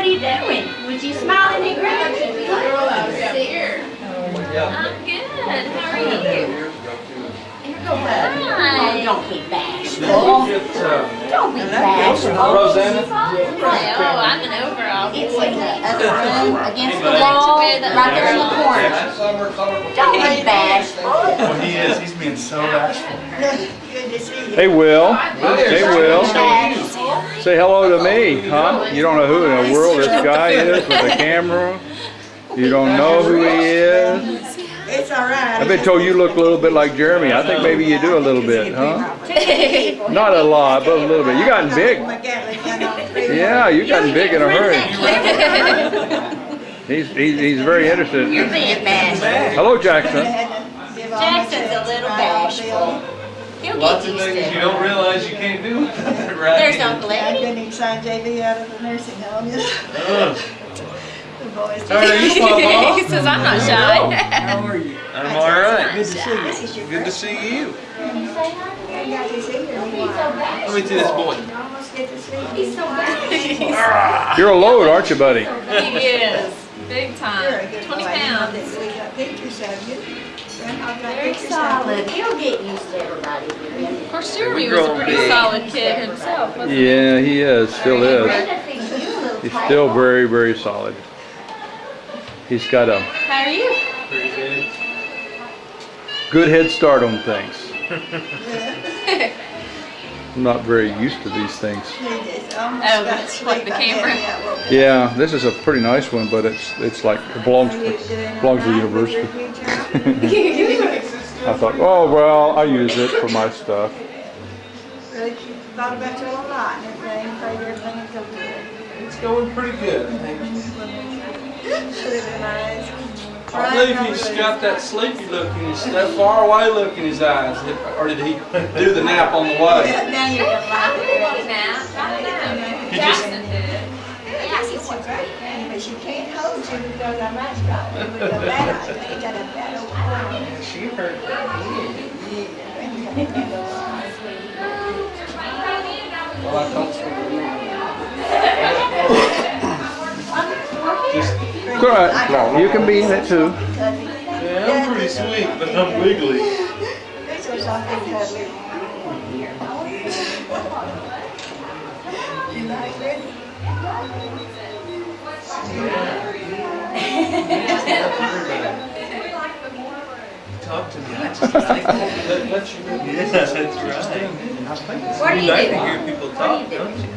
what are you doing? Was you smiling and grinning? I'm good. How are you? Oh, Hi. don't be bashful. uh, Don't be bashful. Rosanna? Oh, I'm an overall. It's in the other room, against the wall, right there in the corner. Don't be bashful. Oh, he is. He's being so bashful. Hey, Will. Hey, Will. Say hello to me, huh? You don't know who in the world this guy is with the camera. You don't know who he is. It's all right. I've been told you look a little bit like Jeremy. I think maybe you do a little bit, huh? Not a lot, but a little bit. You gotten big. Yeah, you gotten big in a hurry. He's, he's, he's very interested. You're being bashful. Hello, Jackson. Jackson's a little bashful. He'll Lots get of used things to you don't realize you can't do with it, right? There's Uncle I Eddie. couldn't sign JV out of the nursing home. Ugh. The boys. How are you, Papa? He says I'm not shy. How are you? I'm all right. Good to see you. This is your Good to see you. I got to see you in a. Let me see this boy. You almost get to see you. You're a load, aren't you, buddy? He is. Big You're a time. good 20 boy. pounds. We got pictures of you. Grandpa got Very pictures of you. solid. He'll get used to everybody here. Of course, Jeremy was a pretty solid kid himself, wasn't? Yeah, he is, still is. Brenda thinks you a little He's still very, very solid. He's got a How are you? Pretty good. good head start on things. I'm not very used to these things. He just almost Oh, that's sleep. what the camera- me out woke up. Yeah, this is a pretty nice one, but it's it's like it belongs to belongs to the all right with university. I thought, oh well, I use it for my stuff. Really, you thought about you lot and everything, prayed everything would go good. It's going pretty good, I think. Living eyes. I believe he's got that sleepy look in his, that far away look in his eyes. Or did he do the nap on the way? Now you're gonna laugh at it. He just, Yeah, he's so great. But she can't hold you because I'm not strong. With the bad eye, got a bad old eye. she hurt Well, I don't Just, It's all right. You can be in it too. yeah, I'm pretty sweet, but I'm wiggly. This was something cuddly. You like it? Talk to me. I just like that. That's your Yeah, that's right. What are You you like to hear people What are you talk, don't you?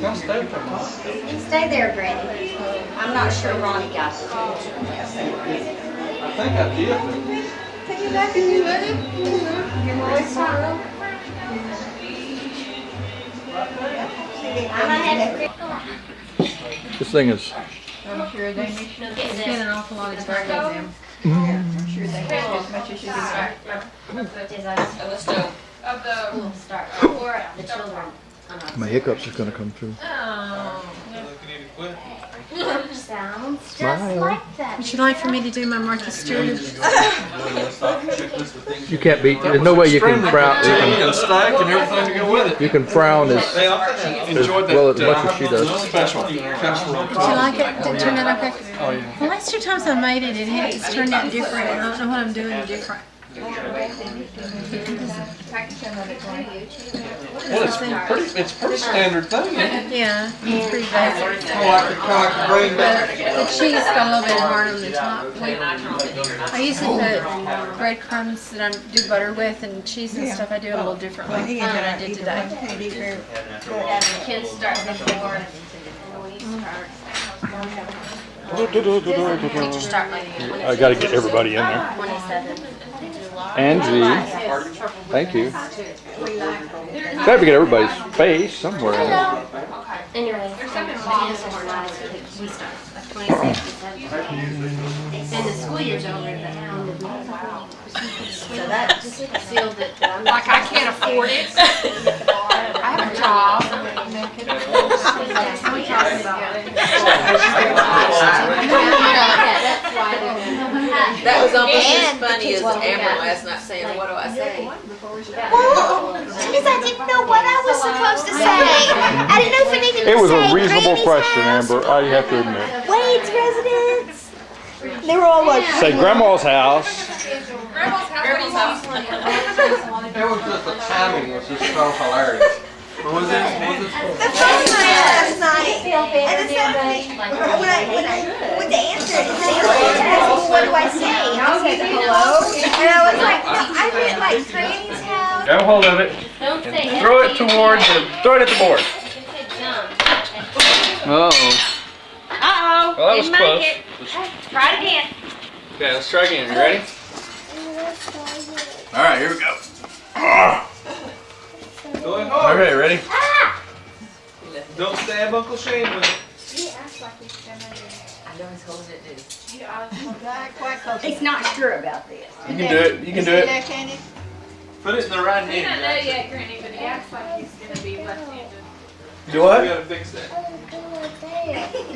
Don't stay. Stay there, Granny. I'm not sure Ronnie got the picture. I think I did. Take it back and you let it. Your voice sorrow. I'm gonna This thing is I'm sure they need to to get spend this. an awful lot of time on them. I'm sure they have as much as you do. Is I Of the Of the. will start for the children. my hiccups are gonna come through. Oh. Looking at it quick. Sounds just Smile. like that. Would you like for me to do my Martha Stewart? You can't beat. There's no way you can frown. You can, stack and everything to go with it. you can frown as Hey, I enjoyed that. well as much uh, as she does. Special casserole. Did you like it? Did it turn out okay? Oh, yeah. The last two times I made it, it had, it's turned out different. I don't know what I'm doing different. Well, it's pretty, it's pretty standard thing, isn't it? Yeah, it's pretty basic. Kind of like, kind of like the back. The cheese got a little bit hard on the top. I usually put breadcrumbs that I do butter with and cheese and stuff. I do it a little differently than I did today. Kids start before. Teachers mm-hmm. start like I got to get everybody in there. Twenty-seven. Angie, thank you. Got to get everybody's face somewhere. in there. Anyway, we start like twenty-six. And the school year's over, but. So that sealed it. Like I can't afford it. I have a job. That was almost as funny as Amber last night saying, what do I say? because I didn't know what I was supposed to say. I didn't know if I needed to It was say a reasonable Granny's question, house, Amber, I have to admit. Wade's residence. They were all like, Say grandma's house. Grandma's house, Grandma's house. It was just the timing was just so hilarious. What was it? What was it? The phone rang last night, and it sounded like, when I, when I, when they answered, it sounded like, it me, what do I say? And I said, hello, and I was like, I meant like Granny's house. Grab hold of it Don't say and throw it towards the, throw it at the board. You said jump. Uh-oh. Uh-oh. Well, that was Didn't close. make it. Try it again. Okay, let's try again. You ready? Oh, All right, here we go. Ah! Going hard. Okay, ready? Ah! Don't stab Uncle Shane with it. He's not sure about this. You can do it. You can do it. Yeah, Candy? Put it in the right He hand. don't know yet, Granny, but he acts like he's gonna be left-handed. Do We what? gotta fix that.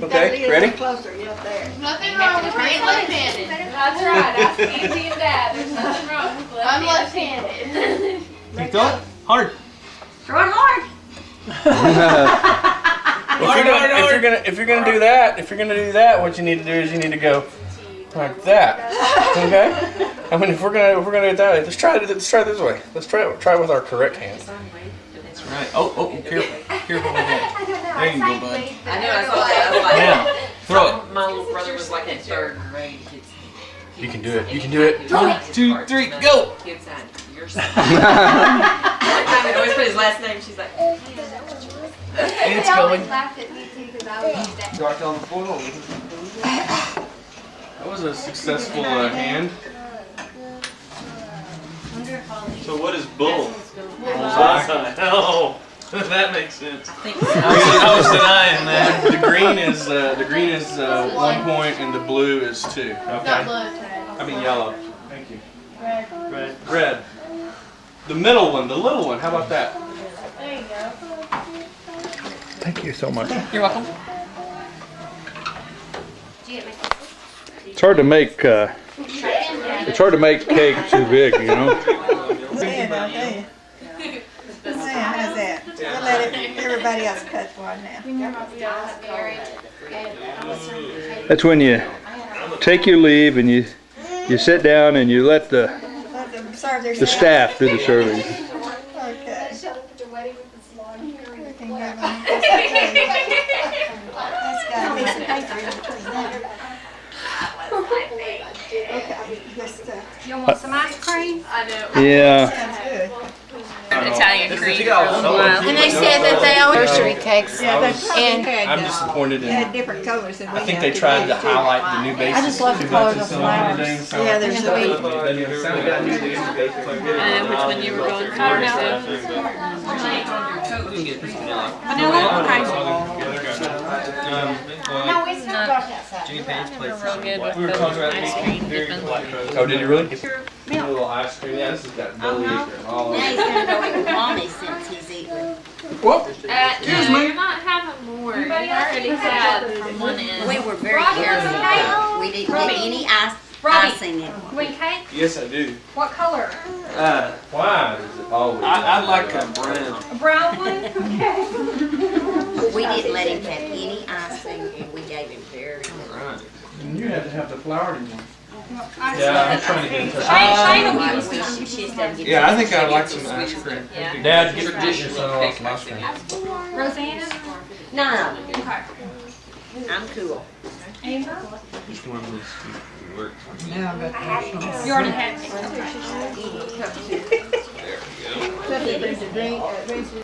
Okay, ready? Closer, yeah, there. Nothing wrong with being left-handed. That's right. Ask Auntie and Dad. There's nothing wrong with left-handed. I'm left-handed. You throw it hard. Throw it hard. If you're, gonna, if you're gonna if you're gonna do that, if you're gonna do that, what you need to do is you need to go like that. Okay? I mean, if we're gonna if we're gonna do it that way, let's try it. Let's try it this way. Let's try it. Try it with our correct hand. That's right. Oh, oh, careful. Careful with that. There you go, bud. I know, I saw that. I was like, Now, throw it. my little brother was like in third grade. You can do it. You can do it. One, two, three, go. Kids sign your sign. He always put his last name. She's like, It's going. laughed at me too because I was that. Dark on the floor. That was a successful uh, hand. So what is bull? Bullseye. Oh, that makes sense. I think I was denying that. The green is uh, the green is uh, one point and the blue is two. Okay. I mean yellow. Thank you. Red. Red. Red. The middle one, the little one. How about that? There you go. Thank you so much. You're welcome. Did you get my kisses? It's hard to make uh, it's hard to make cake too big, you know. Man, I'll tell you. Man, how's that? We'll let it, everybody else cut one now. That's when you take your leave and you you sit down and you let the Let them serve their the staff do the serving. Okay. We can give them- That's got a piece of paper in between there. Okay, just, uh, You want some ice cream? I know. Yeah. sounds good. Italian cream. And they said that they always nursery cakes. Yeah, they probably And had, I'm uh, disappointed they in. had different colors than we I think they tried to too. highlight the new basics. I just love the too color much of and the some other flowers. things, so- Yeah, there's And the the way, I know which one you were going for. vanilla, okay. No, it's not dark outside. Real good with We were the talking about ice making cream very dipping. Oh, did you really? A little ice cream. Yeah, this has got belly ache and all Now he's gonna go eat with mommy since he's eating. Uh, no, you're not having more. You already had from one end. We were very Robbie, careful. We didn't get any ice, Robbie. icing in it. Wait, cake? Yes, I do. What color? Uh, why does it always? I, I like a brown. A brown one? Okay. We didn't let him have any icing and we gave him very little. Right. You have to have the flowery one. I Yeah, I'm trying to get in touch. Shane, Shane will Like, give us we some. should- she just doesn't Yeah, I think I'd like some ice cream. Yeah. Dad, get Traditional some cake some ice cream. Rosanna? No, Okay. I'm cool. Amber? Just one of those stupid works. You already had. Put it in